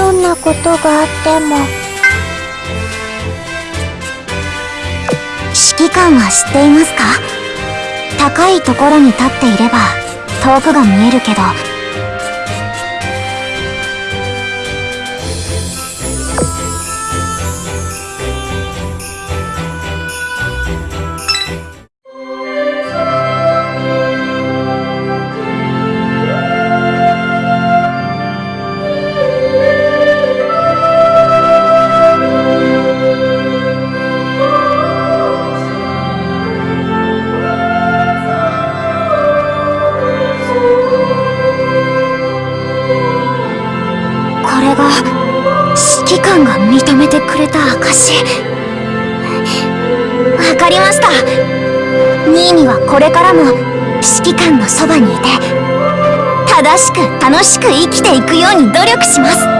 どんなことがあっても指揮官は知っていますか？高いところに立っていれば遠くが見えるけど指揮官が認めてくれた証わかりました。ニーニはこれからも指揮官のそばにいて正しく楽しく生きていくように努力します。